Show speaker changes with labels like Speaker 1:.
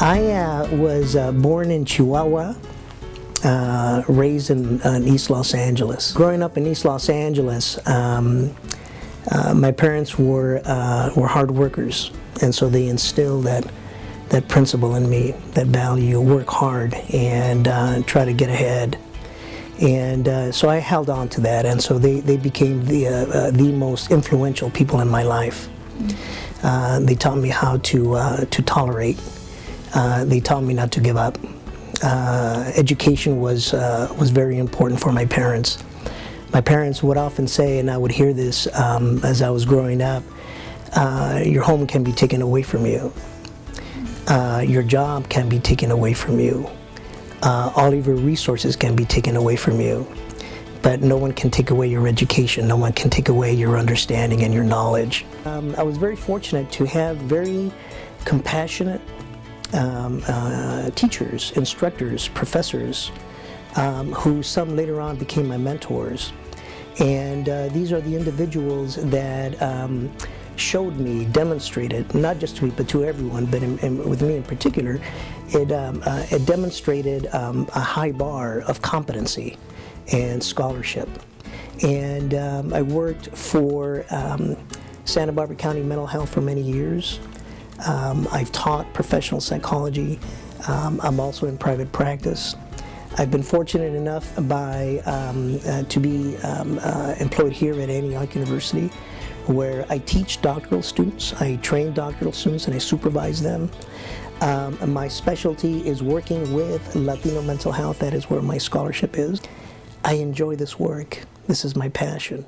Speaker 1: I uh, was uh, born in Chihuahua, uh, raised in, in, East Los Angeles. Growing up in East Los Angeles, um, uh, my parents were uh, were hard workers, and so they instilled that that principle in me, that value, work hard and uh, try to get ahead. And so I held on to that, and so they, they became the, the most influential people in my life. they taught me how to, to tolerate uh, they taught me not to give up. Uh, education was, uh, was very important for my parents. My parents would often say, and I would hear this um, as I was growing up, uh, your home can be taken away from you. Uh, your job can be taken away from you. all of your resources can be taken away from you but no one can take away your education, no one can take away your understanding and your knowledge. Um, I was very fortunate to have very compassionate um, uh, teachers, instructors, professors, um, who some later on became my mentors. And uh, these are the individuals that um, showed me, demonstrated, not just to me, but to everyone, but in, in, with me in particular, it, um, uh, it demonstrated um, a high bar of competency and scholarship. And um, I worked for Santa Barbara County Mental Health for many years. Um, I've taught professional psychology. Um, I'm also in private practice. I've been fortunate enough by um, uh, to be um, uh, employed here at Antioch University where I teach doctoral students, I train doctoral students and I supervise them. Um, my specialty is working with Latino mental health, that is where my scholarship is. I enjoy this work. This is my passion.